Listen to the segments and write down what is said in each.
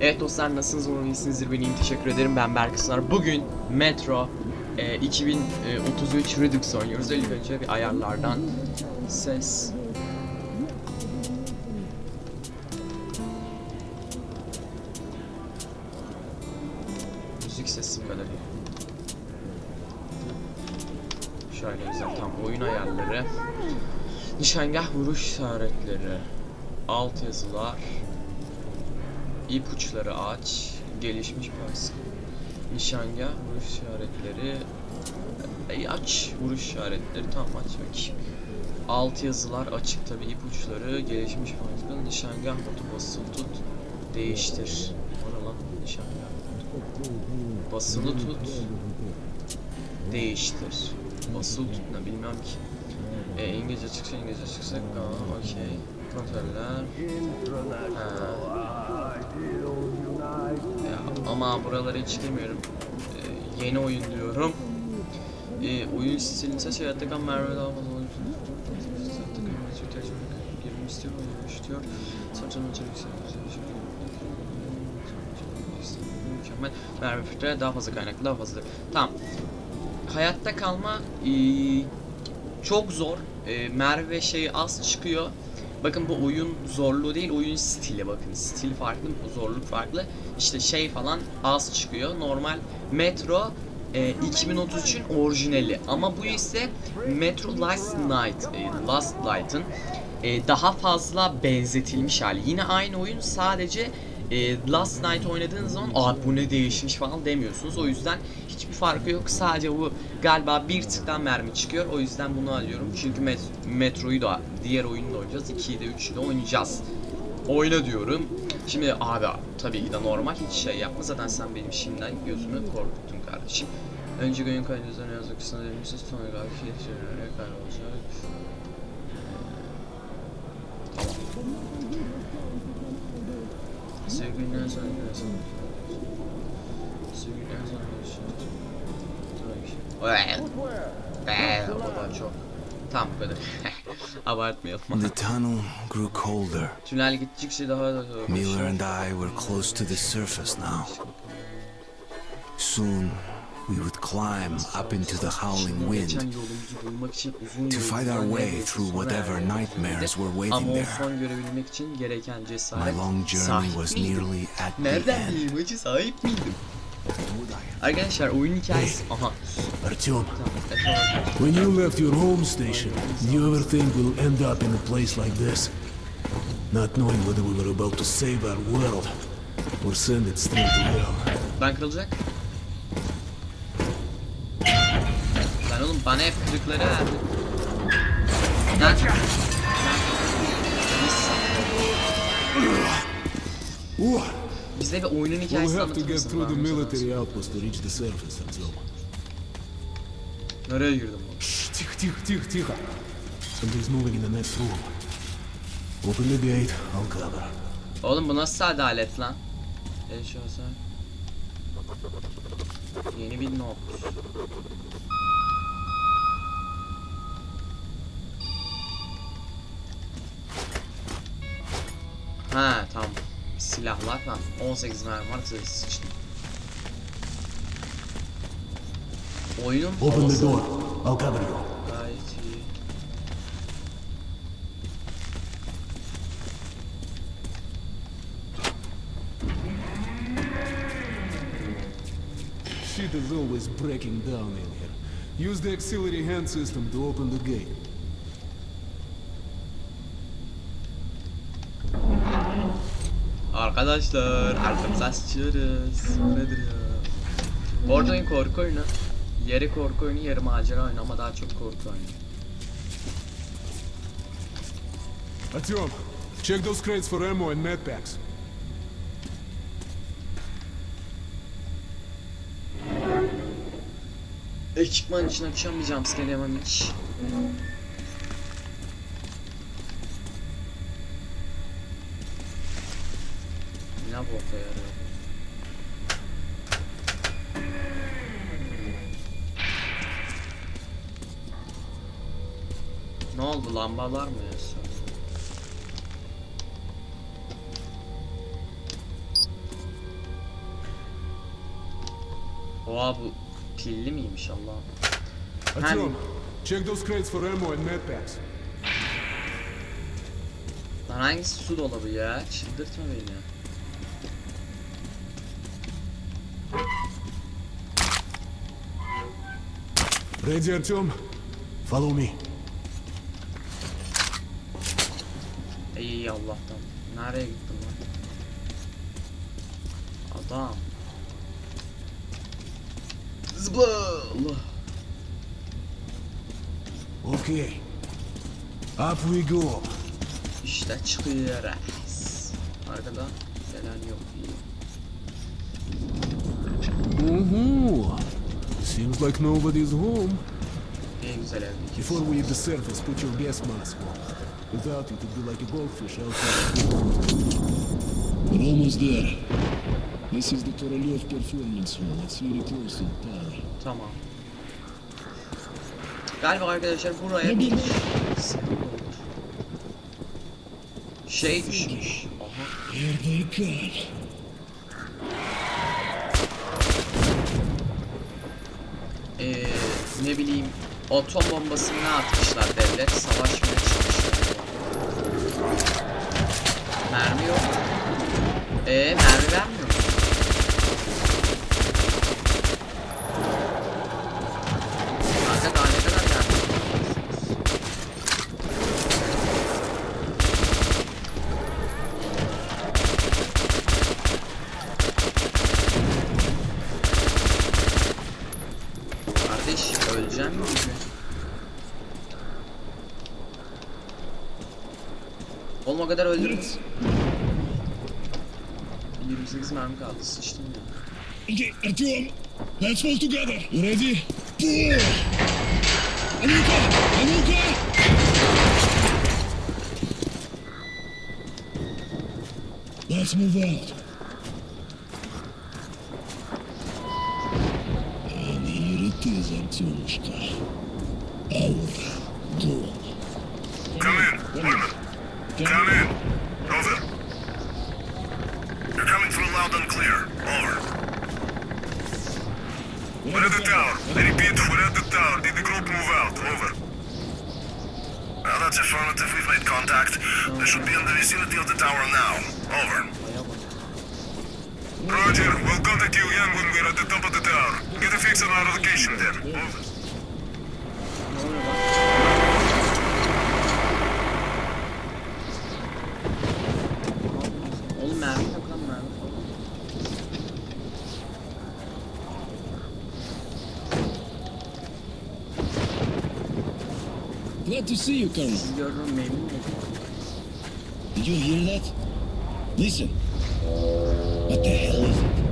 Evet dostlar nasılsınız? Umarım iyisinizdir. Ben teşekkür ederim. Ben Berk. Bugün Metro e, 2033 Redux oynuyoruz. İlk önce bir ayarlardan ses. Müzik sesi bir Şöyle güzel tam oyun ayarları. Nişangah vuruş işaretleri. Alt yazılar İpuçları aç Gelişmiş bas Nişangah vuruş işaretleri e, Aç vuruş işaretleri Tamam aç bakayım Alt yazılar açık tabi ipuçları Gelişmiş bas Nişangah botu basılı tut Değiştir. O ne lan nişangah botu Basılı tut Değiştir. Basılı tut ne bilmem ki. E, İngilizce çıksa İngilizce çıksa Aa okey. Kontroller. Ha. Ama buralara hiç girmiyorum. Ee, yeni oyun diyorum. Ee, oyun stilini seç hayatta kal Merve daha fazla oyun girmek istiyor oyun istiyor. Satın içerik Mükemmel. Merve filtre daha fazla kaynaklı daha fazla. Tamam. Hayatta kalma ee, çok zor. Ee, Merve şeyi az çıkıyor. Bakın bu oyun zorluğu değil, oyun stili bakın. Stil farklı, zorluk farklı. İşte şey falan az çıkıyor. Normal Metro e, 2033'ün orijinali. Ama bu ise Metro Last Night, e, Last Light'ın e, daha fazla benzetilmiş hali. Yine aynı oyun sadece e, Last Night oynadığınız zaman aa bu ne değişmiş falan demiyorsunuz. O yüzden hiçbir farkı yok. Sadece bu galiba bir tıktan mermi çıkıyor. O yüzden bunu alıyorum. Çünkü met Metro'yu da diğer oyunu da oynayacağız. 2'yi de 3'ü de oynayacağız. Oyna diyorum. Şimdi abi tabii ki de normal hiç şey yapma. Zaten sen benim şimdiden gözümü korkuttun kardeşim. Önce oyun kaydı üzerine yazık kısmına demişsiniz. Sonra galiba şey söyleyerek kaybolacak. Sevgilinden sonra görüyorsun. O da çok. Tam bu kadar. Abartmayalım. The tunnel grew colder. Tünel gittikçe daha da Miller and I were close to the surface now. Soon, we would climb up into the howling wind to fight our way through whatever nightmares were waiting there. My long journey was nearly at the end. Arkadaşlar oyun hikayesi... Aha. Artyom, when you left your home station, did you ever think we'll end up in a place like this? Not knowing whether we were about to save our world or send it straight to hell. Ben kırılacak. Lan oğlum bana hep kırıkları verdi. Lan. Ooh, Bize bir oyunun we'll hikayesini have to anlatır get mısın? through the bana mesela? military outpost to reach the surface, Artyom. Nereye girdim bu? Shh, тихо, тихо, тихо, тихо. Somebody's moving in the next room. Open the gate, I'll cover. Oğlum bu nasıl adalet lan? Eşyası. Yeni bir not. Ha tamam. Silahlar lan. 18 mermi var size sıçtım. Oyunun Open the havası door, I'll cover you. Gayet iyi. Shit is always breaking down in here. Use the auxiliary hand system to open the gate. Arkadaşlar arkamıza sıçıyoruz. Bu nedir ya? Bu arada oyun korku oyunu. Yarı korku oyunu, yarı macera oyunu ama daha çok korku oyunu. Artyom, check those crates for ammo and medpacks. Ekipman için akşam bir jumpscare yemem hiç. bota yarıyor. Ne oldu lambalar mı yaşıyorsun? Oha bu pilli miymiş Allah'ım. Hani... Check those crates for ammo and medpacks. Lan hangisi su dolabı ya? Çıldırtma beni. Lady Antium, follow me. İyi Allah'tan. Nereye gittim lan? Adam. Zıpla. Allah. Okay. Up we go. İşte çıkıyoruz. Arkada gelen yok. Uhu. Ooh. Seems like nobody's home. En güzel evdeki. Before we hit the surface, put your gas mask on. Without it, it'd be like a goldfish outside. We're almost there. This is the Korolev Performance Hall. It's very close to the tower. Tamam. Galiba arkadaşlar buraya bir. Şey düşmüş. Aha. Ee, ne bileyim atom bombasını ne atmışlar devlet savaşmaya çalışıyor. Mermi yok. Ee mermi vermiyor kadar öldürürüz. Let's 28 mermi kaldı sıçtım ya. Okay, Artyom, let's fall together. You ready? Pull! Anuka! Anuka! Let's move out. And here it is, see you, Colonel. Sizi gördüm memnun oldum. Did you hear that? Listen. What the hell is it?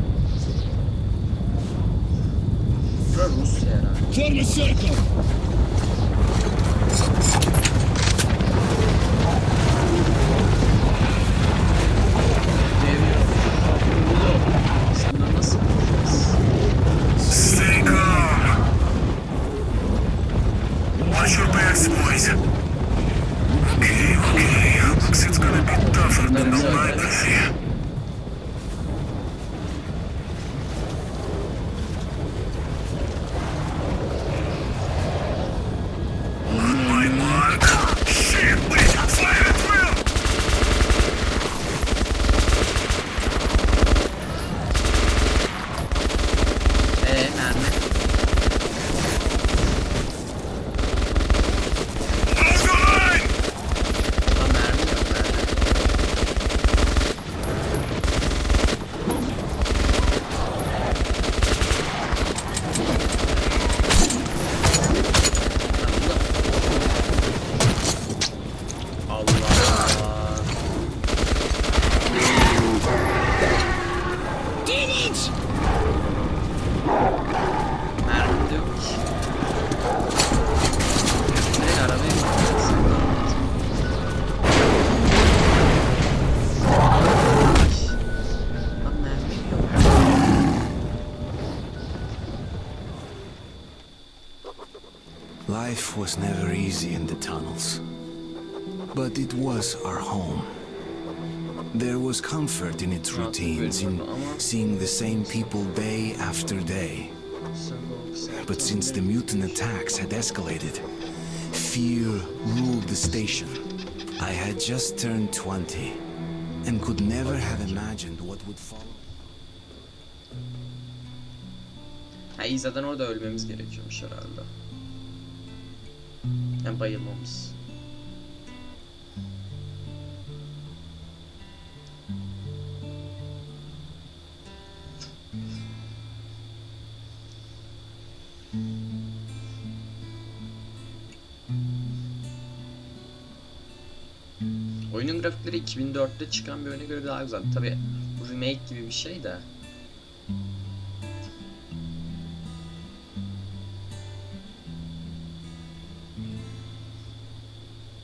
Bura Rusya herhalde. Form a circle! Was comfort in its routines, in seeing the same people day after day. But since the mutant attacks had escalated, fear ruled the station. I had just turned 20 and could never have imagined what would follow. Ha iyi orada ölmemiz gerekiyormuş herhalde. Yani bayılmamız. 2004'te çıkan bir oyuna göre daha güzel. Tabi bu remake gibi bir şey de.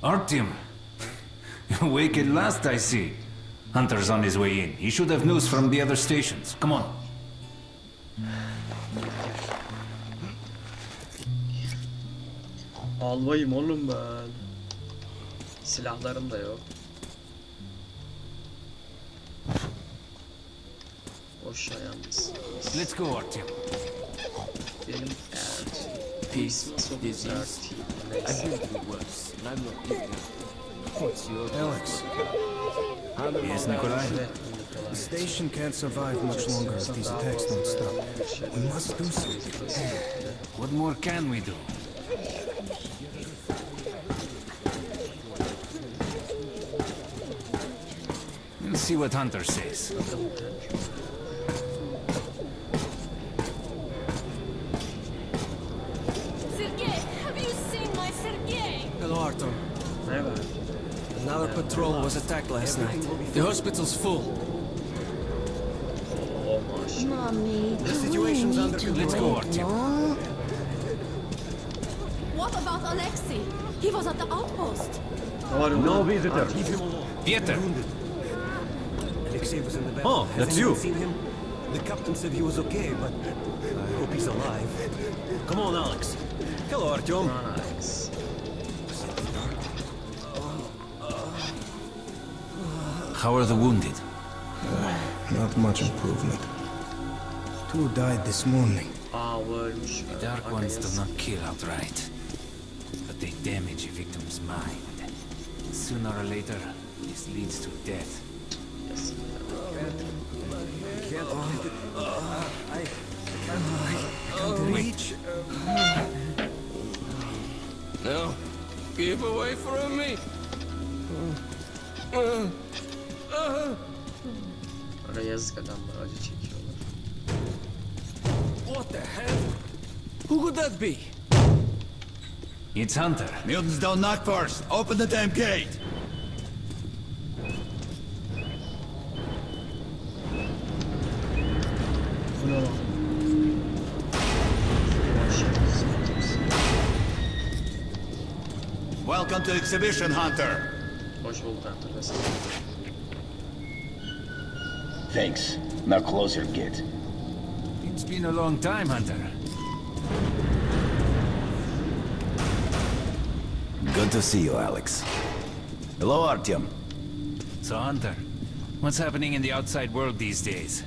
Artyom! Awake at last, I see. Hunter's on his way in. He should have news from the other stations. Come on. Albayım oğlum ben. Silahlarım da yok. Let's go, Artyom. Benim evet. Christmas of Arty. Neyse. Alex, Yes, Nikolai? The station can't survive much longer if these attacks don't stop. We must do something. What more can we do? We'll see what Hunter says. Patrol was attacked last night. The hospital's full. Mommy, The situation's under control. Let's go, Artyom. What about Alexei? He was at the outpost. No visitor. Leave him alone. Pieter! Alexei was in the back. Oh, that's you. seen him? The captain said he was okay, but I hope he's alive. Come on, Alex. Hello, Artyom. Alex. How are the wounded? Uh, not much improvement. Two died this morning. Aa bu ölmüş. Dark ones do not kill outright, but they damage a victim's mind. Sooner or later, this leads to death. Yes. I can't reach. No. Keep away from me. Ara yazık adamlar acı çekiyorlar. What the hell? Who could that be? It's Hunter. Mutants don't knock first. Open the damn gate. Bu ne lan? Welcome to Exhibition Hunter. Hoş bulduk Hunter. Nasıl? Thanks. Now close your gate. It's been a long time, Hunter. Good to see you, Alex. Hello, Artyom. So, Hunter, what's happening in the outside world these days?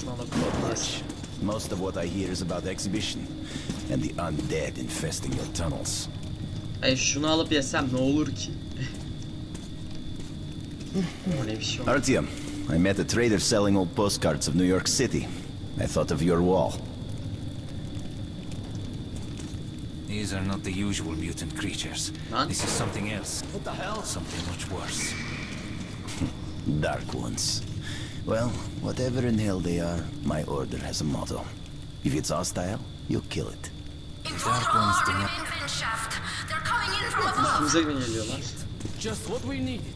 Şunu alabiliriz. Most of what I hear is about the Exhibition and the undead infesting your tunnels. Ay şunu alıp yesem ne olur ki? Öyle bir şey olmaz. Artyom, I met a trader selling old postcards of New York City. I thought of your wall. These are not the usual mutant creatures. Lan. This is something else. What the hell? Something much worse. Dark ones. Well, whatever in hell they are, my order has a motto. If it's hostile, you kill it. Dark ones do not... They're coming in from above. Bize mi geliyorlar? Just what we needed.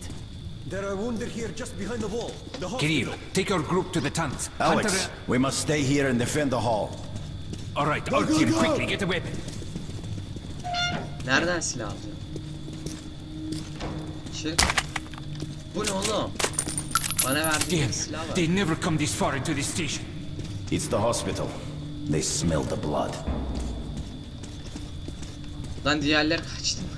There are wounded here just behind the wall. The. Kirilo, take your group to the tunnels. Alex, Hunter... we must stay here and defend the hall. All right, Artyom, quickly, get a weapon. Nereden silah alıyor? Çık. Bu ne oğlum? Bana verdiğin silah var. they never come this far into this station. It's the hospital. They smell the blood. Lan diğerleri kaçtı mı?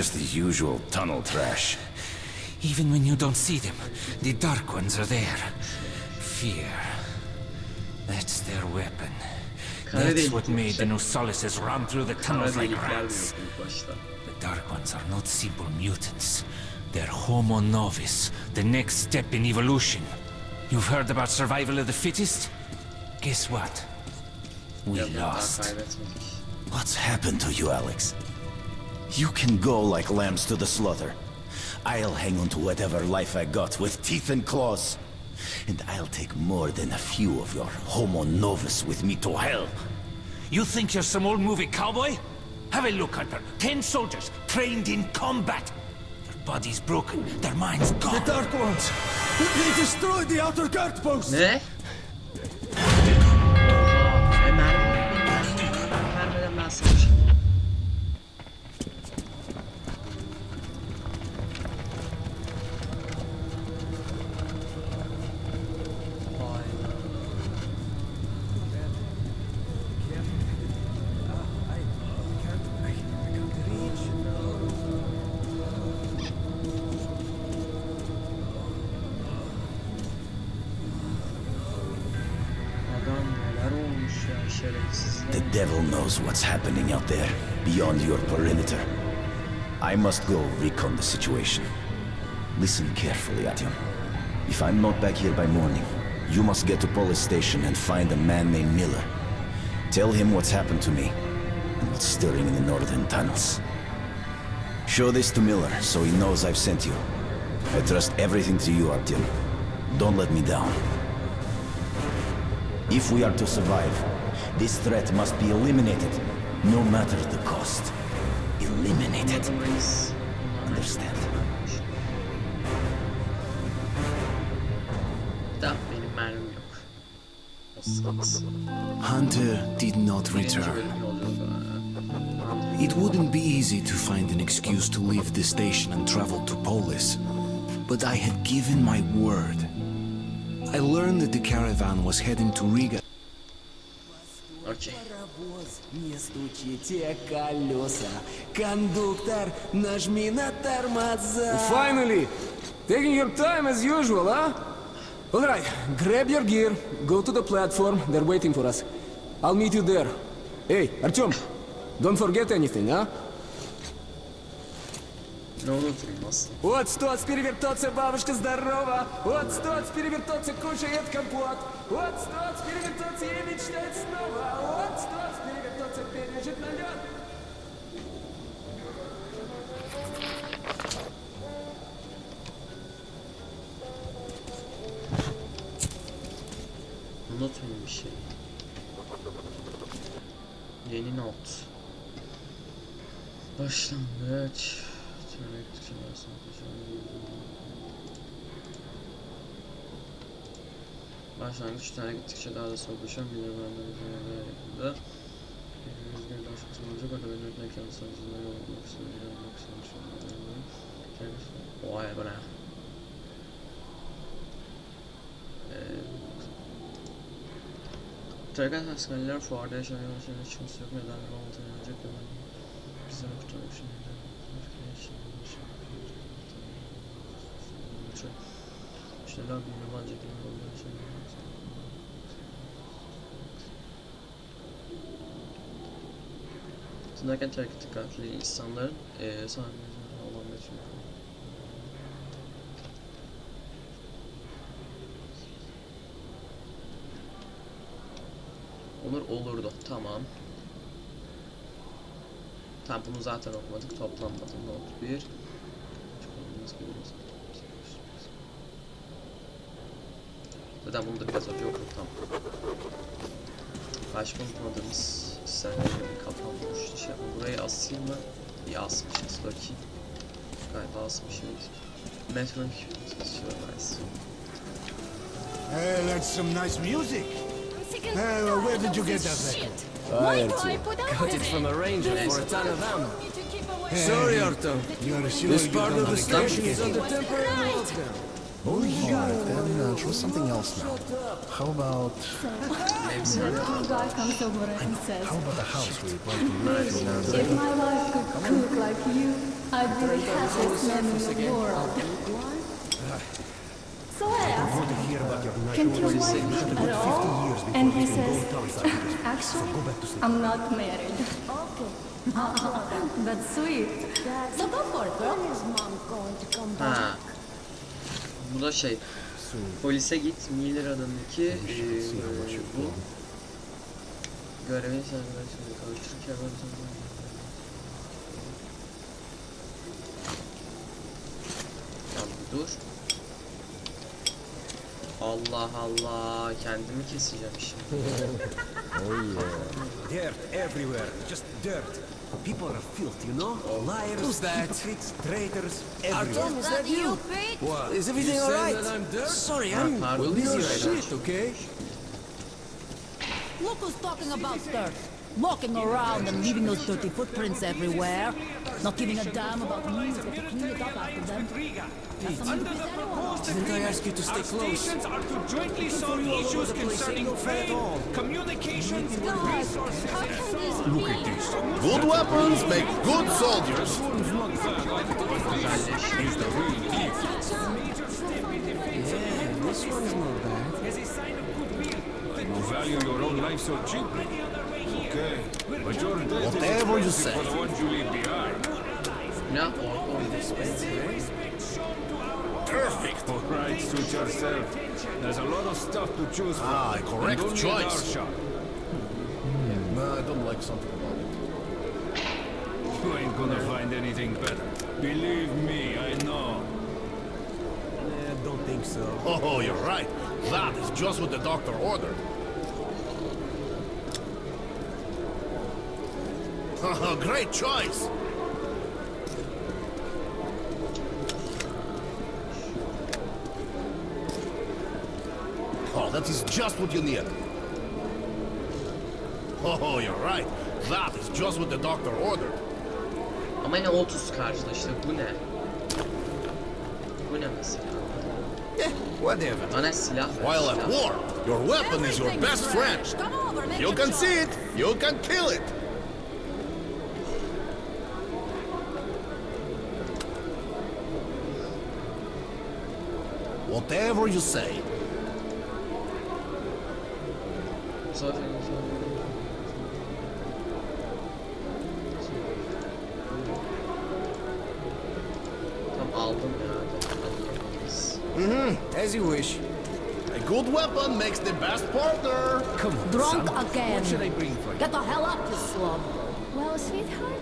Just the usual tunnel trash. Even when you don't see them, the Dark Ones are there. Fear. That's their weapon. That's what made the şey. Nosalises run through the tunnels like rats. diyor ilk başta. The Dark Ones are not simple mutants. They're Homo Novus, the next step in evolution. You've heard about survival of the fittest? Guess what? We lost. What's happened to you, Alex? You can go like lambs to the slaughter. I'll hang on to whatever life I got with teeth and claws. And I'll take more than a few of your homo novus with me to hell. You think you're some old movie cowboy? Have a look, Hunter. Ten soldiers trained in combat. Their bodies broken, their minds gone. The Dark Ones! They destroyed the outer guard post! Ne? Eh? What's happening out there, beyond your perimeter. I must go recon the situation. Listen carefully, Artyom. If I'm not back here by morning, you must get to police station and find a man named Miller. Tell him what's happened to me, and what's stirring in the northern tunnels. Show this to Miller, so he knows I've sent you. I trust everything to you, Artyom. Don't let me down. If we are to survive, this threat must be eliminated, no matter the cost. Eliminated. Understand? Hunter did not return. It wouldn't be easy to find an excuse to leave the station and travel to Polis, but I had given my word. I learned that the caravan was heading to Riga. Okey. Паровоз, не стучите колеса. Кондуктор, нажми на тормоза. Finally! Taking your time as usual, huh? All right, grab your gear, go to the platform, they're waiting for us. I'll meet you there. Hey, Artyom, don't forget anything, huh? Да внутри нас. Вот стоц перевертоться, бабушка, здорово! Вот стоц перевертоться, кушает компот! Вот стоц перевертоться, ей мечтать снова! Вот стоц перевертоться, пережит налет! Внутренние вещи. Yeni not. Başlangıç. Başlangıç tane gittikçe daha da soğuklaşan bir yabancı bir yakında. Yüzgün başkası olacak. Orada benim ötmek yanı sanatçılarına yol olmak istiyorum. Yol olmak istiyorum. Vay bana. Tragan ee, hastaneler fuarda yaşayan yolcuların çıkması yok. Neden bir olmadan önce hemen bizi kurtarmak için neden İşte daha bir yabancı gibi oluyor. Tınlarken terk dikkatli insanların eee sahnede olan metin Olur olurdu. Tamam. Tamam bunu zaten okumadık. Toplanmadı. Not 1. Zaten bunu da biraz önce okuduk. Tamam. Başka unutmadığımız senaryo bir kapanmış. Şey, burayı asayım mı? İyi asmışız. Bakayım. Galiba asmışız. Metro Süremez. Hey, that's some nice music. Hey, well, where did you get that record? Hi, Artyom. Got it from a ranger for a ton of ammo. Sorry, Artyom. You're sure This part of the have a gun station is under temporary lockdown. Only here, then uh, try something else now. How about... So, the tour guy comes over and says, How about the house we plan to live in now? If my wife could cook like you, I'd be the happiest man in the world. So I asked, can't your wife cook at all? And he says, actually, I'm not married. That's sweet. So go for it, girl. Ha. Bu da şey. Polise git Miller adındaki eee, bu görevi serbestliğine kavuştururken Tamam dur. Allah Allah kendimi keseceğim şimdi. Dirt everywhere, just dirt. People are filth, you know? Oh. Liars, Who's that? hypocrites, traitors, everywhere. Artyom, is that you? What? Is everything You saying alright? that I'm dirt? Sorry, I'm pardon. busy No right now. shit, okay? Look who's talking about dirt. Walking around and leaving those dirty footprints everywhere. Not giving a damn about music to clean it up after them. That's something to please anyone. Didn't I ask you to stay close? stations are to jointly solve issues concerning trade, communications, resources. Look at this. Good weapons make good soldiers. Yeah, this one's not bad. As a sign of goodwill, you value your own life so cheaply. Okay, but your death Whatever you is say. for the ones you leave behind. Ne? Perfect. All right, suit yourself. There's a lot of stuff to choose from. Ah, correct and only in our choice. shop. No, I don't like something about it. You ain't gonna find anything better. Believe me, I know. Eh, don't think so. Oh, you're right. That is just what the doctor ordered. Great choice. Oh, that is just what you need. Oh, you're right. That is just what the doctor ordered. Ama ne 30 karşıda işte bu ne? Bu ne mesela? Yeah, whatever. Bana silah ver, While at war, your weapon is your best friend. Come over, make You can see it, you can kill it. Whatever you say. Zaten Tam aldım Mm-hmm. As you wish. A good weapon makes the best partner. Come on, Drunk son. again. What should I bring for you? Get the hell up, you slug. Well, sweetheart,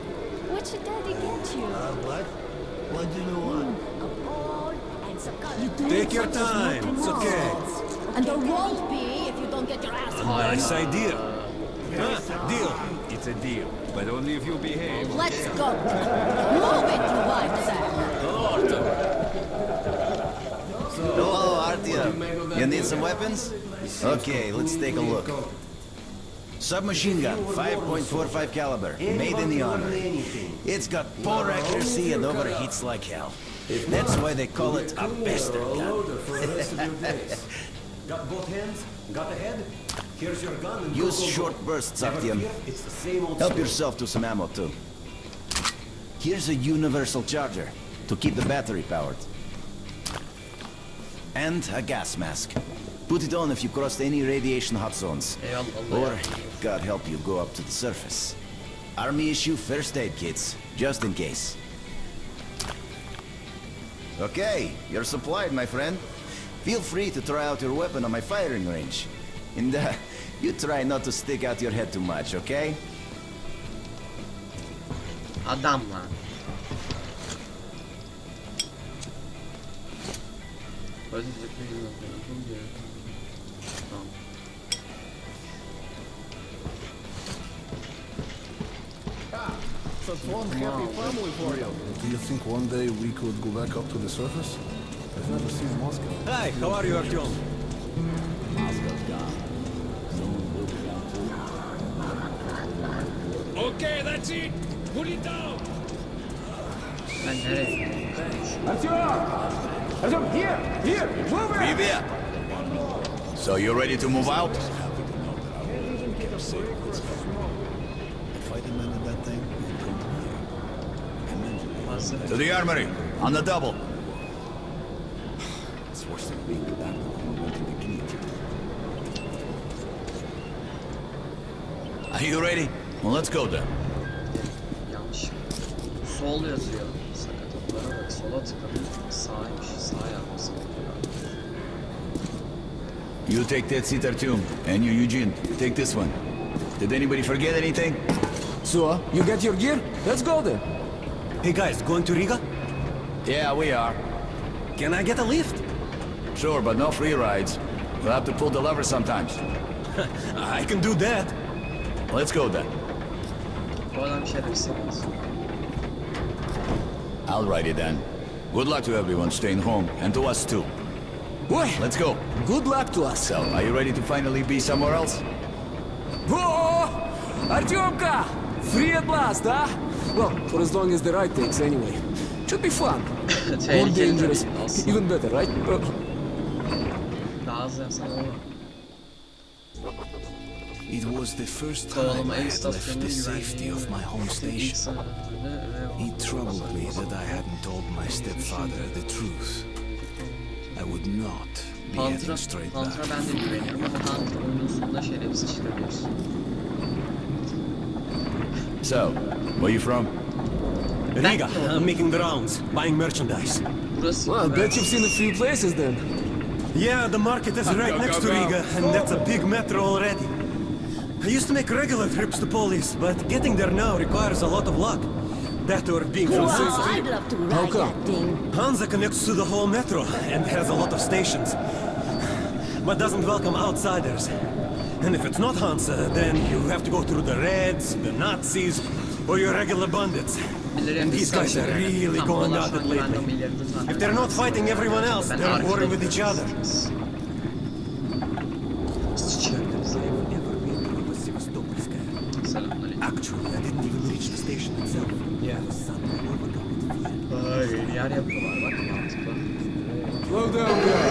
what should daddy get you? what? What do you want? You Take your time, it's okay. And there won't be if you don't get your ass Nice idea. Huh? Deal. It's a deal, but only if you behave. Let's go. Move it, you white sack. Hello, Artyom. You need some weapons? Okay, let's take a look. Submachine gun, 5.45 caliber, made in the armor. It's got poor accuracy and overheats like hell. That's why they call it a bastard gun. Got both hands? Got the head? Here's your gun and Use go, go, go. short bursts, Never Artyom. fear, It's the same old Help story. yourself to some ammo too. Here's a universal charger to keep the battery powered. And a gas mask. Put it on if you crossed any radiation hot zones. Or, God help you, go up to the surface. Army issue first aid kits, just in case. Okay, you're supplied, my friend. Feel free to try out your weapon on my firing range. And uh, you try not to stick out your head too much, okay? Adam lan. That's one happy family for you. Do you think one day we could go back up to the surface? I've never seen Moscow. Hi, how are you, Artyom? Okay, that's it. Put it down. Ben nereye? Артем! Artyom, here! Here! Move it! Привет! So you ready to move out? To the armory, on the double. It's worse than being back when we went the gate. Are you ready? Well, let's go then. Yanlış. Sol yazıyor. Sakatlıklara bak. Sola tıkladım. Sağymış. Sağ yapmışsın. You take that seat, Artyom, and you, Eugene, take this one. Did anybody forget anything? So, you get your gear? Let's go then. Hey guys, going to Riga? Yeah, we are. Can I get a lift? Sure, but no free rides. We'll have to pull the lever sometimes. I can do that. Let's go then. Bu adam şerefsiz. Alrighty then. Good luck to everyone staying home, and to us too. Boy, Let's go. good luck to us. So, are you ready to finally be somewhere else? Whoa! Artyomka! Free at last, huh? Well, for as long as the ride takes anyway. Should be fun. Or Tehlikeli dangerous. tabii. Even better, right? Uh, Daha hızlı yapsan olur. It was the first time I had left the safety of my home station. It troubled me that I hadn't told my stepfather the truth. I would not be Hunter'a, heading straight back. Hunter'a ben de güveniyorum ama Hunter oyunun sonunda şerefsiz çıkabiliyorsun. So, where are you from? Riga. I'm making the rounds, buying merchandise. Well, I bet you've seen a few places then. Yeah, the market is right next to Riga, and that's a big metro already. I used to make regular trips to Polis, but getting there now requires a lot of luck. That or being from Wow, Sinstri. I'd love to How ride come? that thing. Hansa connects to the whole metro and has a lot of stations, but doesn't welcome outsiders. And if it's not Hansa, uh, then you have to go through the Reds, the Nazis, or your regular bandits. And these guys are really going at it lately. If they're not fighting everyone else, they're at war with each other. Actually, I didn't even reach the station itself. Yeah. Ay, yeni yer yapıyorlar bak mantıklı. Slow down, guy.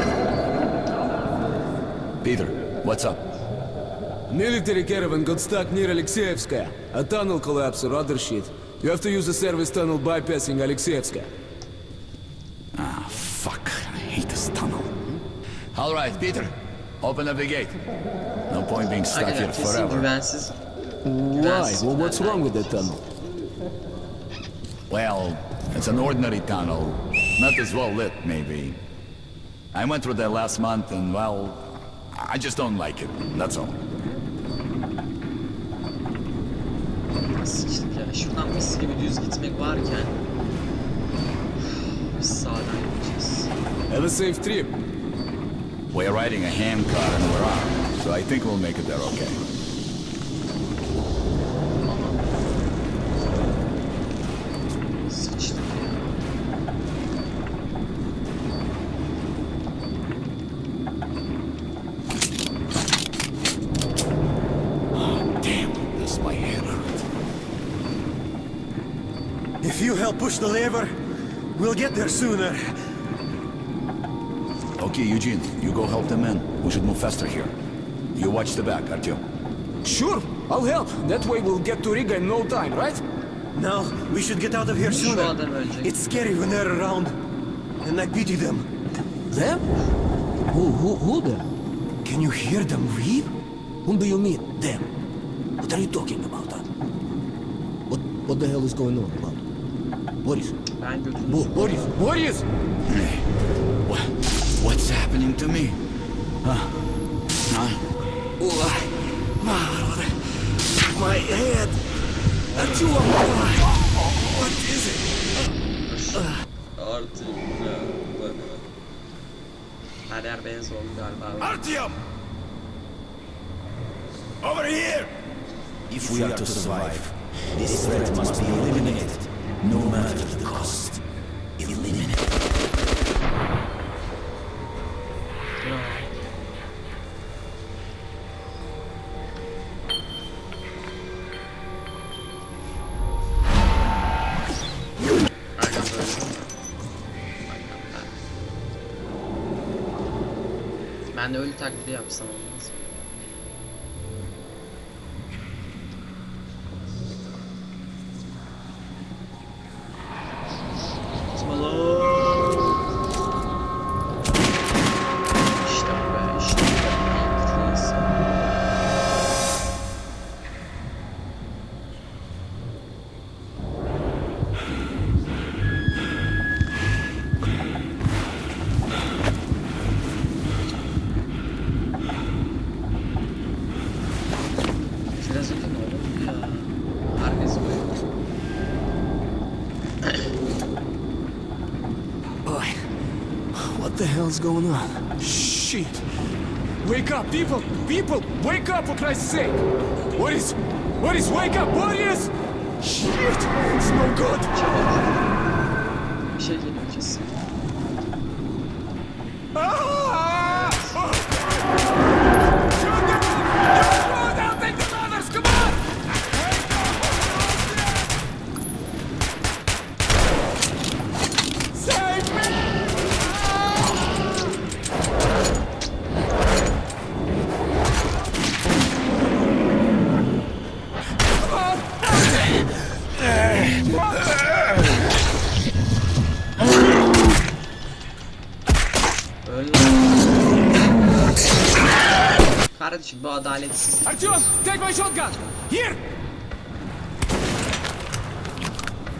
Peter, what's up? Military caravan got stuck near Alexeyevskaya. A tunnel collapse or other shit. You have to use a service tunnel bypassing Alexeyevskaya. Ah, fuck. I hate this tunnel. All right, Peter. Open up the gate. No point being stuck Aynen here kesin forever. güvensiz. Why? Well, what's wrong with that tunnel? Well, it's an ordinary tunnel. Not as well lit, maybe. I went through there last month, and well, I just don't like it. That's all. Sıçtık ya. Şuradan mis gibi düz gitmek varken biz sağdan gideceğiz. Have a safe trip. We're riding a hand car and we're armed, so I think we'll make it there okay. Sıçtık ya. Damn, this my head hurt. If you help push the lever, we'll get there sooner. Okay, Eugene, you go help the men. We should move faster here. You watch the back, Artyom. Sure, I'll help. That way we'll get to Riga in no time, right? Now, we should get out of here Şu sooner. It's scary when they're around. And I pity them. Them? Who, who, who them? Can you hear them weep? Whom do you mean, them? What are you talking about, huh? What, what the hell is going on about? Boris? Ben götünü Bo Boris! Boris! What, what's happening to me? Huh? Huh? My head! Artyom! What is it? Artık ne? Bak. Her yer beyaz oldu galiba. Artyom! Over here! If we are to survive, this threat must be eliminated, No matter the cost, eliminate. Ben de ölü taklidi yapsam onu. Hell's going on? Shit! Wake up, people! People! Wake up, for Christ's sake! What is... What is... Wake up! What is... Shit! It's no good! Adaletsiz. Artyom, take my shotgun! Here!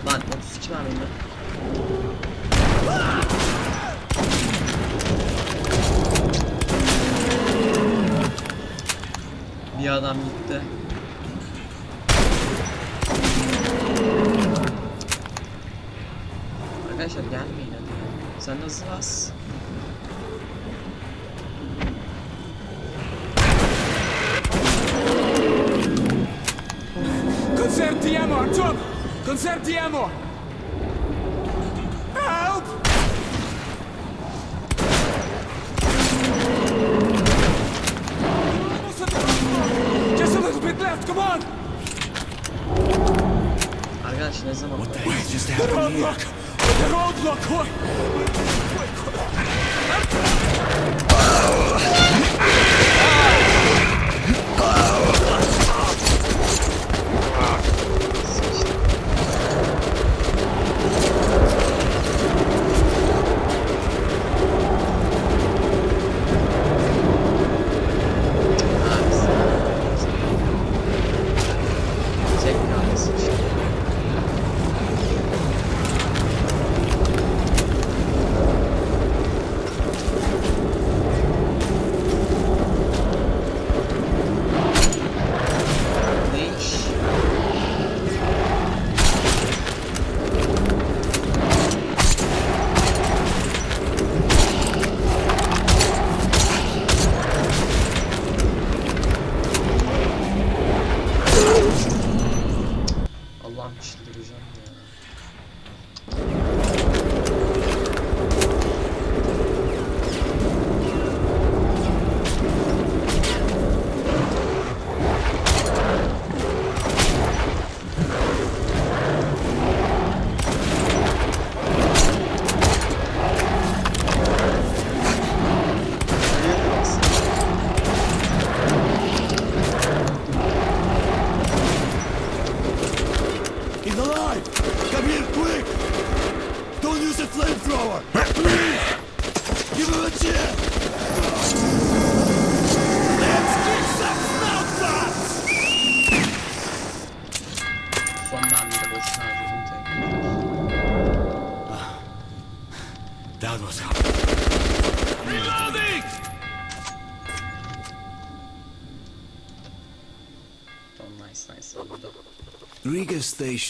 Lan 32 var bende. Bir adam gitti. Arkadaşlar gelmeyin hadi. Sen hızlı bas. Conserve the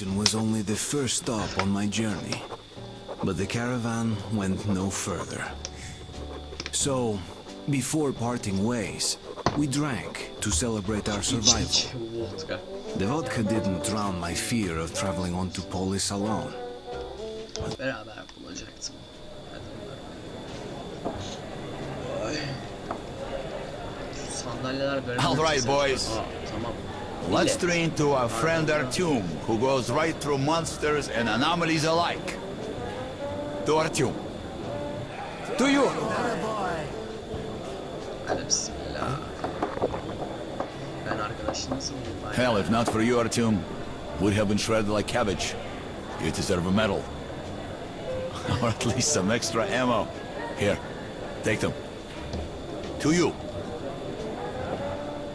Was only the first stop on my journey, but the caravan went no further. So, before parting ways, we drank to celebrate our survival. The vodka didn't drown my fear of traveling on to Polis alone. All right, boys. Tamam. Let's train to our friend Artyom, who goes right through monsters and anomalies alike. To Artyom. To you! Hell, if not for you, Artyom, would have been shredded like cabbage. You deserve a medal. or at least some extra ammo. Here, take them. To you.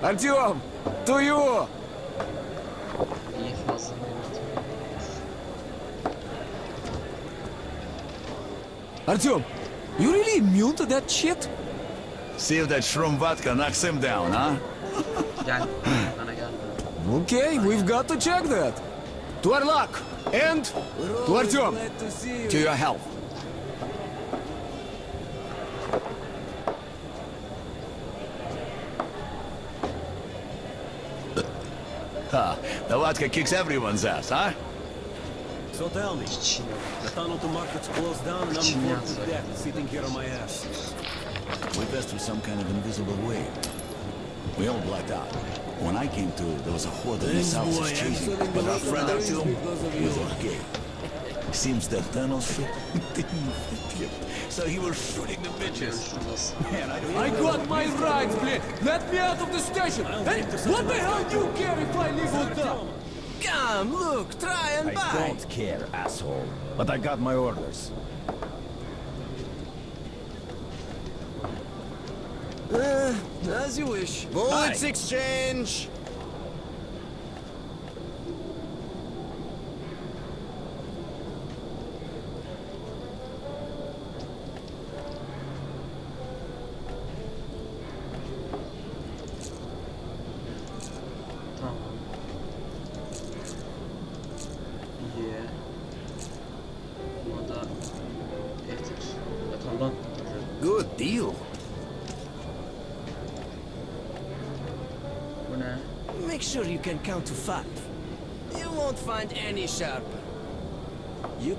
Artyom! To you! İyi fazla Artyom, you really immune to that shit? See if that shroom vodka knocks him down, huh? Gel. Bana gel. Okay, we've got to check that. To our luck. And to Artyom. To your health. Ha, the vodka kicks everyone's ass, huh? So tell me, the tunnel to market's closed down and I'm bored to death sitting here on my ass. We passed through some kind of invisible way. We all blacked out. When I came to, there was a horde of Thanks, missiles boy. exchanging, Actually, but our friend weapons Artyom because of was okay. Seems that tunnel shit didn't fit him, so he was shooting the bitches. Man, I don't I know. got my rights, blade. Let me out of the station. Hey, what the hell do you care if I leave with them? Come, look, try and I buy. don't care, asshole. But I got my orders. Uh, as you wish. Bullets exchange.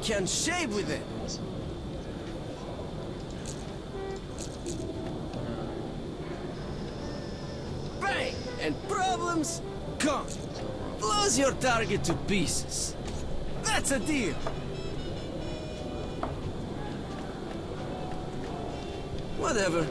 Can shave with it. Bang! And problems gone. Blows your target to pieces. That's a deal. Whatever.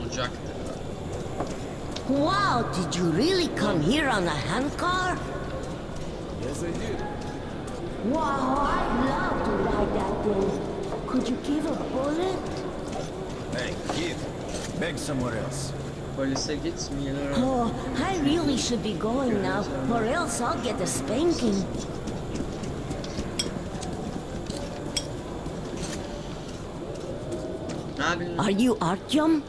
Olacaktı. Wow, did you really come here on a handcar? Yes, I did. Wow, I'd love to ride that thing. Could you give a bullet? Hey, kid. Beg somewhere else. Polise gitmeyelim. Oh, I really should be going now, or else I'll get a spanking. Are you Artyom?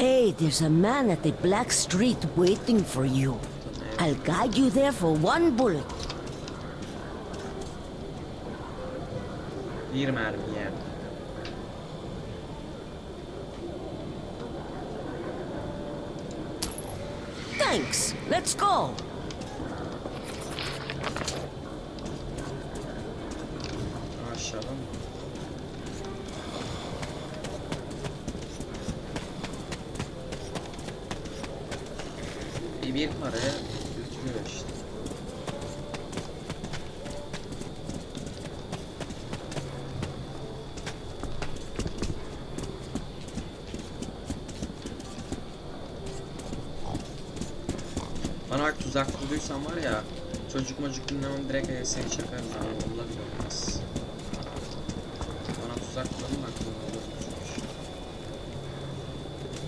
Hey, there's a man at the Black Street waiting for you. I'll guide you there for one bullet. Bir mermiye. Thanks. Let's go. Aşağıda mı? Bir, bir paraya götürüyor işte. Bana bak tuzak var ya çocuk mocuk dinlemem direkt seni çakarım abi Allah bile olmaz. Bana tuzak kuralım aklına olur.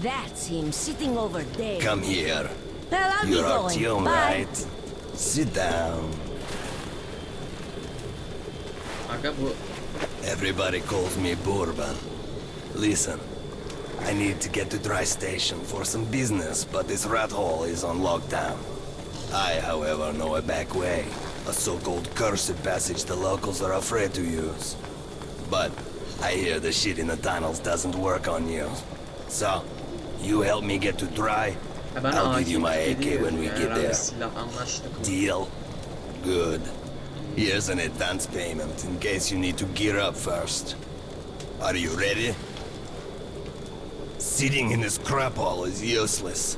That's him sitting over there. Come here. Well, I'll You're going. Artyom, Bye. right? Sit down. Aga bu Everybody calls me Bourbon. Listen, I need to get to Dry Station for some business, but this rat hole is on lockdown. I, however, know a back way. A so-called cursed passage the locals are afraid to use. But I hear the shit in the tunnels doesn't work on you. So, you help me get to dry, I'll give you my AK when we get there. Deal? Good. Here's an advance payment in case you need to gear up first. Are you ready? Sitting in this crap hole is useless.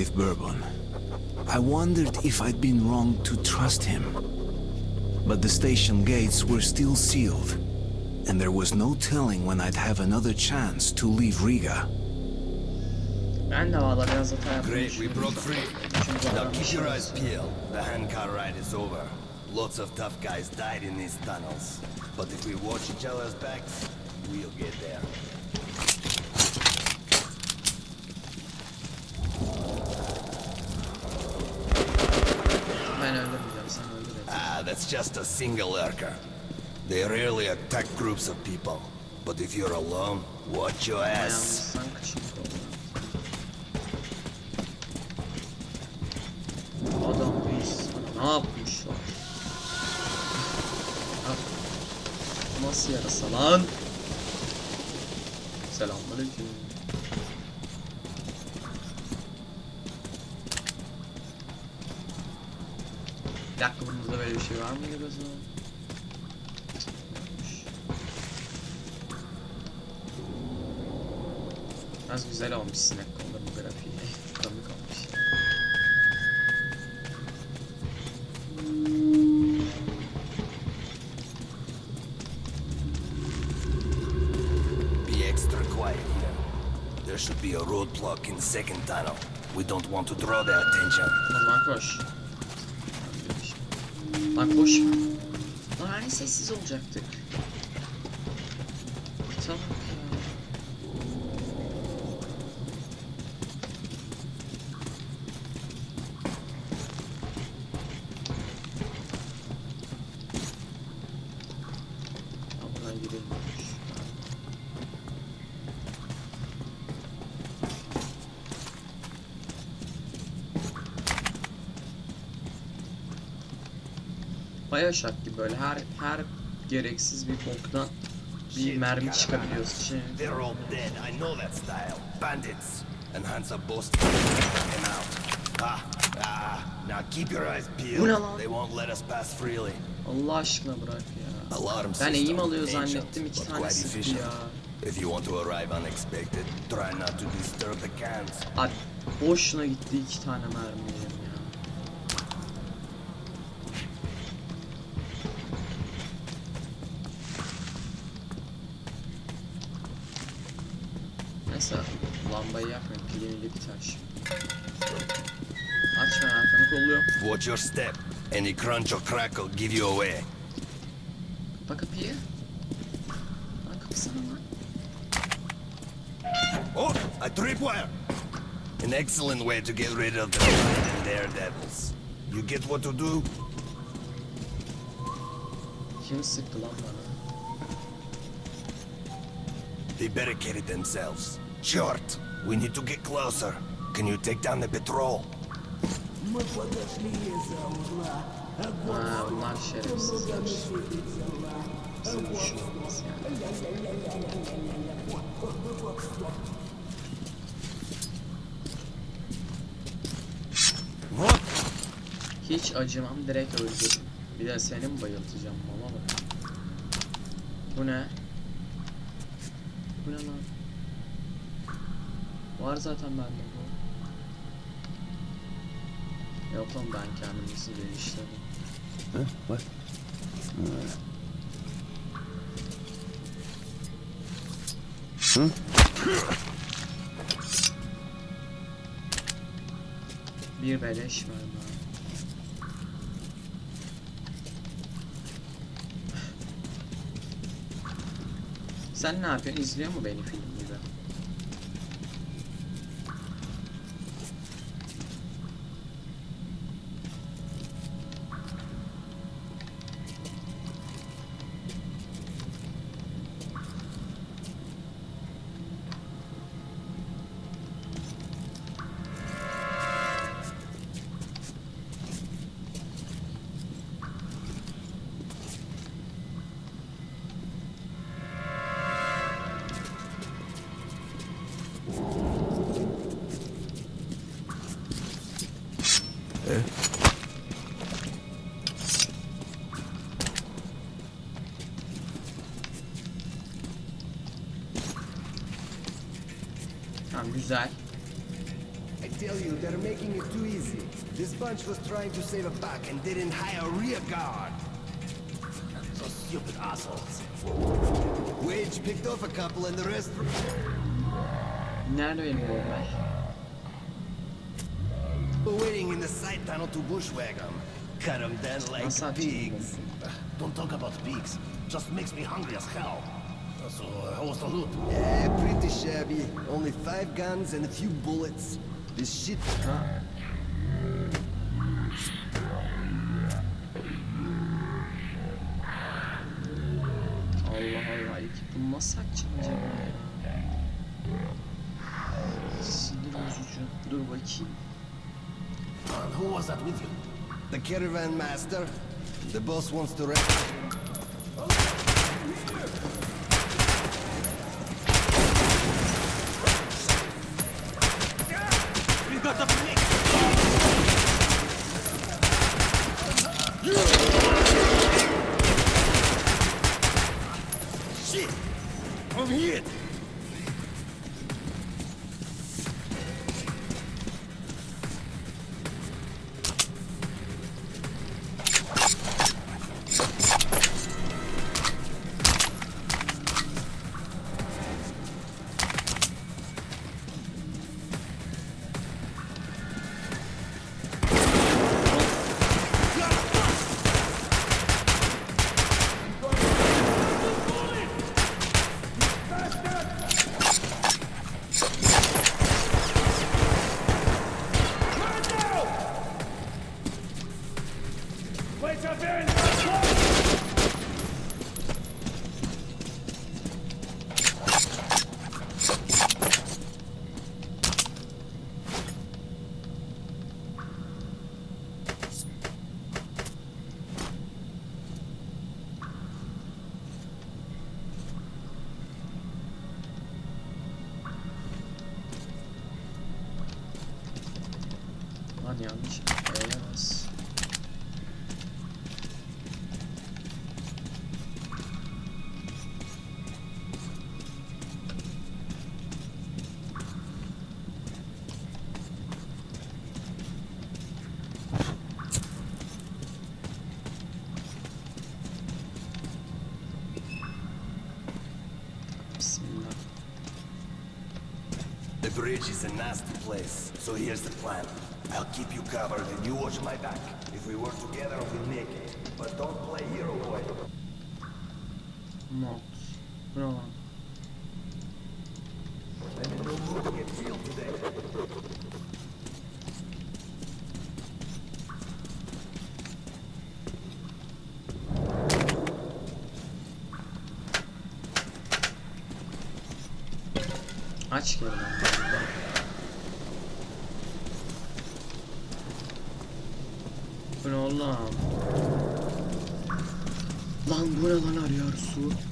With Bourbon, I wondered if I'd been wrong to trust him. But the station gates were still sealed, and there was no telling when I'd have another chance to leave Riga. ben de valla biraz hata yapmayı Great, we broke free. Now keep your eyes peeled. The handcar ride is over. Lots of tough guys died in these tunnels. But if we watch each other's backs, we'll get there. That's just a single lurker. They rarely attack groups of people. But if you're alone, watch your ass. Nasıl yarasa lan? Selamünaleyküm. Bir şey var gözüm? Az güzel olmuş sinek grafiği. Komik olmuş. Be extra quiet here. There should be a roadblock in the second tunnel. We don't want to draw their attention. Koş. Lan koş. Lan hani sessiz olacaktık. Bioshock gibi böyle her her gereksiz bir boktan bir mermi çıkabiliyorsun. Şey, They're all dead. I know that style. Bandits. And Hansa boasted them out. Ah, ah. Now keep your eyes Bu ne peeled. lan? They won't let us pass freely. Allah aşkına bırak ya. Alarm Ben eğim alıyor zannettim iki tane sıktı ya. If you want to arrive unexpected, try not to disturb the cans. Abi boşuna gitti iki tane mermiyim ya. Neyse lambayı yakmayayım pilini biter şimdi. Açma arkamı kolluyorum. Watch your step. Any crunch or crack will give you away. Kapa kapıyı. Lan kapısana lan. Oh, a tripwire! An excellent way to get rid of the and daredevils. You get what to do? Kim sıktı lan bana? They barricaded themselves. Short, we need to get closer. Can you take down the patrol? Мы подошли из-за угла. Ha bunlar şerefsizler. Bizim düşünmemiz yani. Hiç acımam direkt öldürürüm. Bir de seni mi bayıltacağım mama bak. Bu ne? Bu ne lan? Var zaten bende bu. Yok oğlum ben kendimizi değiştirdim. Huh? What? Uh, huh? Bir beleş var bana. Sen ne yapıyorsun? İzliyor mu beni film güzel. I tell you, they're making it too easy. This bunch was trying to save a buck and didn't hire a rear guard. Those stupid assholes. Wage picked off a couple and the rest... Nerede benim bomba? Waiting in the side tunnel to bushwhack them. Cut them down like pigs. Don't talk about pigs. Just makes me hungry as hell. So, uh, how was the loot? Yeah, pretty shabby. Only five guns and a few bullets. This shit... Allah Allah. İlk bunu nasıl açacağım ya? Sinir bozucu. Dur bakayım. And who was that with you? The caravan master. The boss wants to rest. Bridge is a nasty place, so here's the plan. I'll keep you covered and you watch my back. If we work together, we'll make it. But don't play hero boy. Bu ne lan? I'm in no mood to get killed today. Aç geri lan. Bu ne oğlum? Lan bu ne lan arıyor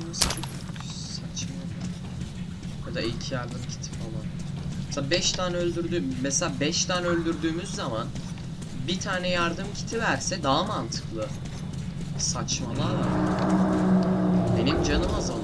çıkması çok saçma. Ya da ilk yardım kiti falan. Mesela 5 tane öldürdüğüm, mesela 5 tane öldürdüğümüz zaman bir tane yardım kiti verse daha mantıklı. Saçmalığa bak. Benim canım azalıyor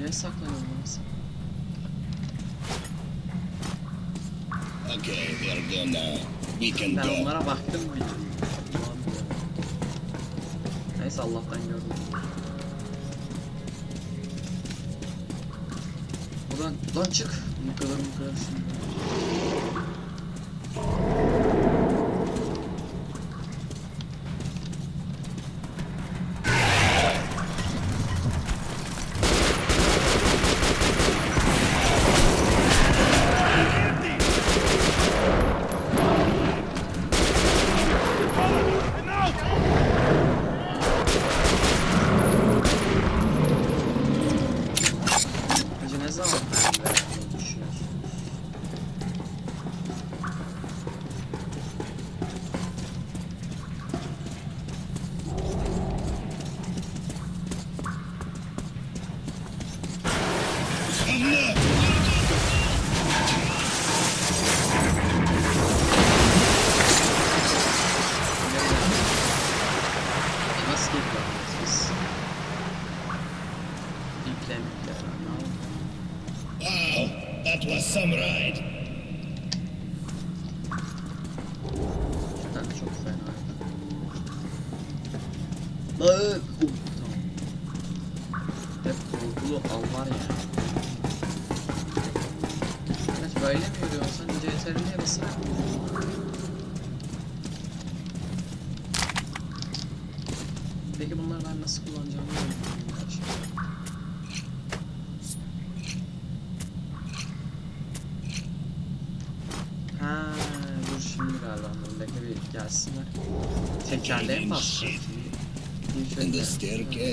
Nereye saklanıyorum lan sen? Okay, gone now. We can Ben go. onlara baktım bir. Neyse Allah'tan gördüm. Buradan lan çık. Bu kadar bu kadar şimdi.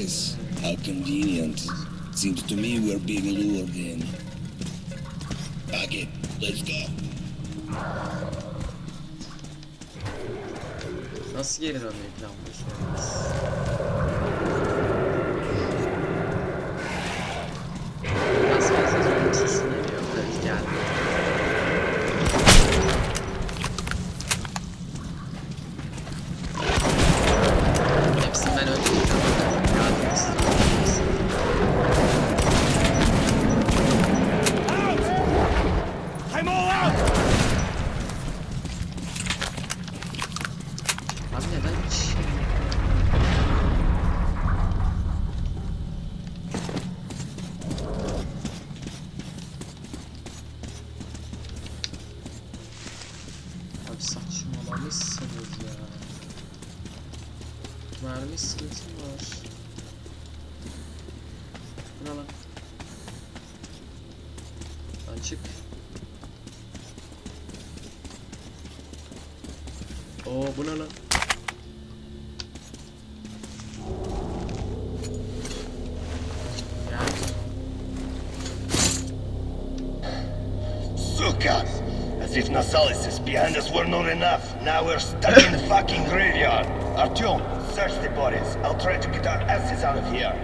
Staircase. How convenient. Seems to me we're being lured in. Pack it. Let's go. Nasıl geri dönmeyi planlıyorsunuz? Nasıl fazla zorun sesi Now we're stuck in the fucking graveyard. Artyom, search the bodies. I'll try to get our asses out of here.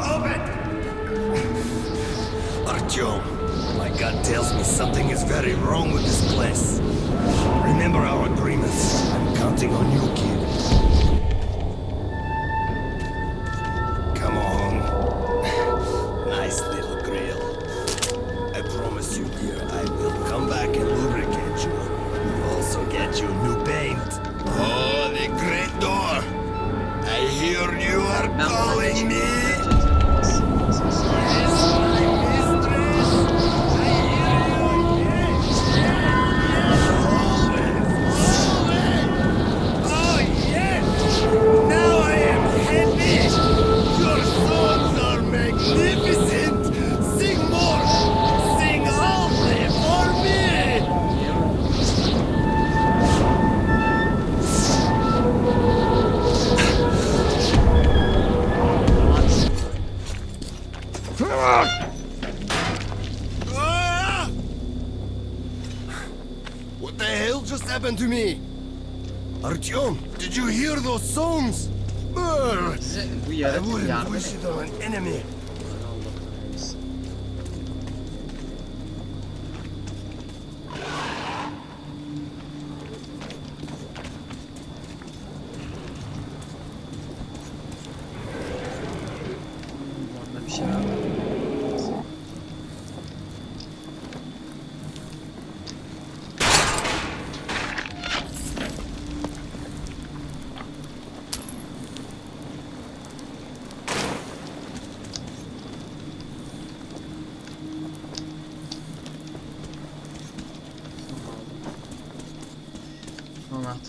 Open! Artyom, my gut tells me something is very wrong with this place. Remember our agreements. I'm counting on you, kid.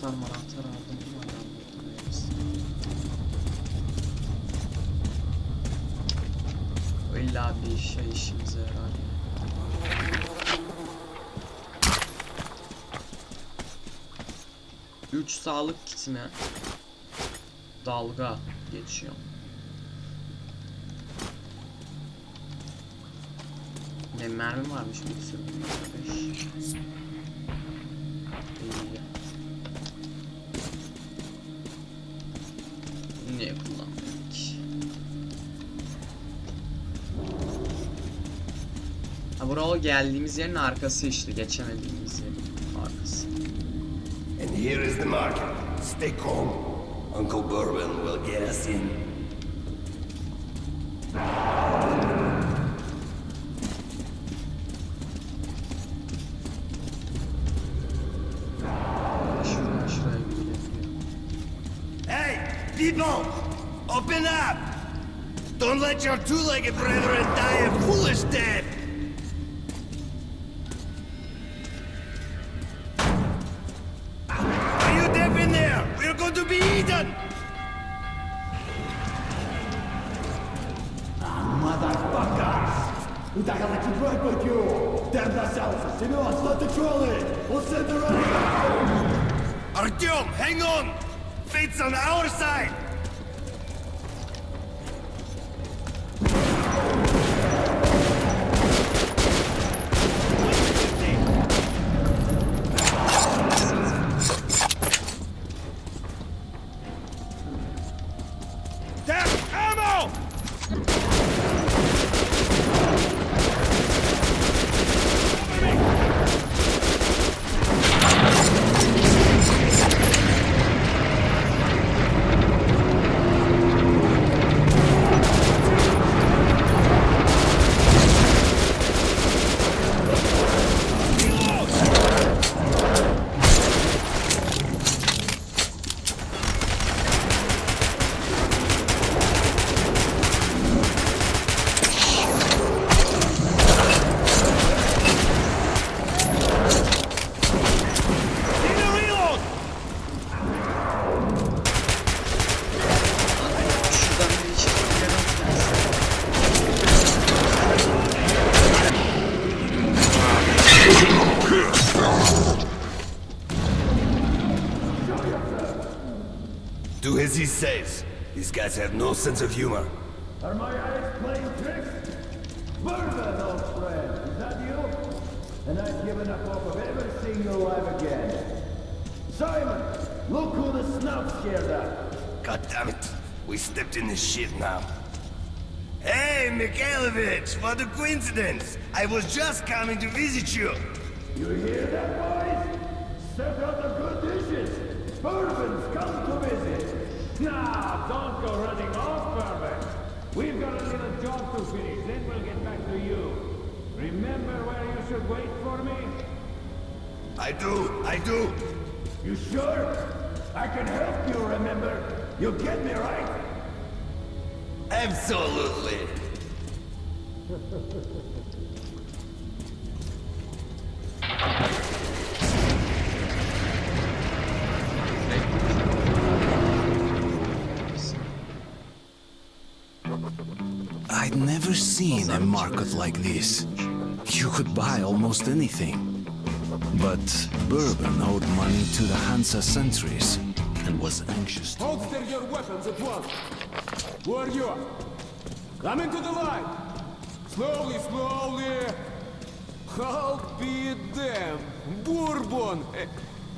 Anahtar manahtar aldım. İlla bir şey işimize yarar. Üç sağlık kitine dalga geçiyor. Ne mermi varmış bir sürü. İyi. Geldiğimiz yerin arkası işte geçemediğimiz yerin arkası. And here is the market. Stay calm. Uncle Bourbon will get us in. Hey, people! Open up! Don't let your two-legged brethren Guys have no sense of humor. Are my eyes playing tricks? Bourbon, old friend, is that you? And I've given up hope of ever seeing you alive again. Simon, look who the snout scared at. God damn it. We stepped in this shit now. Hey, Mikhailovich, what a coincidence. I was just coming to visit you. You hear that, boys? Set out the good dishes. Bourbon's come to visit. Now, don't go running off, Bourbon. We've got a to finish, then we'll get back to you. Remember where you should wait for me? I do, I do. You sure? I can help you remember. You get me right? Absolutely. seen a market like this. You could buy almost anything. But Bourbon owed money to the Hansa sentries and was anxious to... Holster your weapons at once. Who are you? Come into the line. Slowly, slowly. I'll be damned. Bourbon.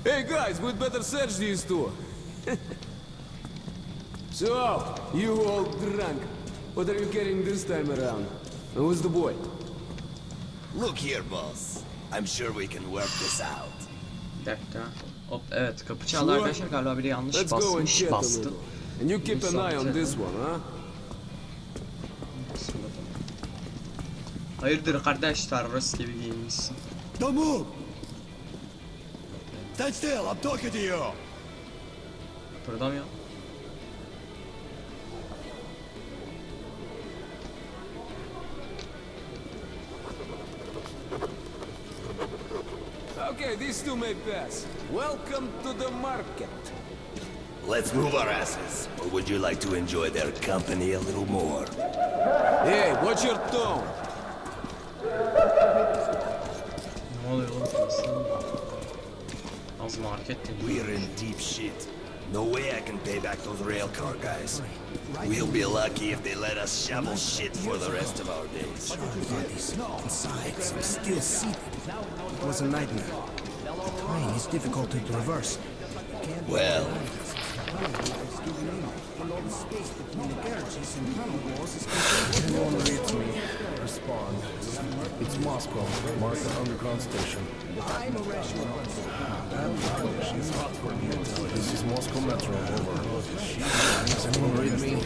Hey, guys, we'd better search these two. so, you all drunk. What are you carrying this time around? And who's the boy? Look here, boss. I'm sure we can work this out. Bir dakika. Hop evet kapı çaldı arkadaşlar galiba biri yanlış Let's go and basmış bastı. And you keep an eye on this one, huh? Hayırdır kardeş terörist gibi giyinmişsin. Don't move! Stand still, I'm talking to you! Kıpırdamıyor. Okay, these two may pass. Welcome to the market. Let's move our asses. Or would you like to enjoy their company a little more? Hey, watch your tone. Ne oluyor oğlum burası? Az market dedi. We're in deep shit. No way I can pay back those railcar guys. We'll be lucky if they let us shovel shit for the rest of our days. Inside, some still seated. It was a nightmare. The terrain is difficult to traverse. Well, And all the space between the garages and tunnel walls is Anyone reads me, respond. It's Moscow, Market Underground Station. I'm a rational person. She's hot for. This is Moscow Metro, over. Does anyone read me?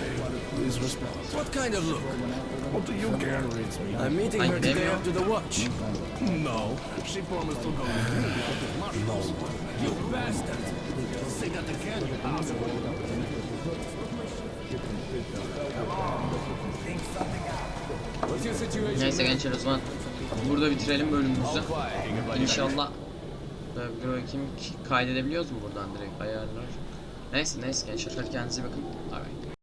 Please respond. What kind of look? What do you care? I'm meeting her today after the watch. No, she promised to go with me. No. You bastard! Say that again, you asshole. Neyse gençler o zaman burada bitirelim bölümümüzü. İnşallah. Bir bakayım kaydedebiliyoruz mu buradan direkt ayarlar. Neyse neyse gençler kendinize bakın. Bay.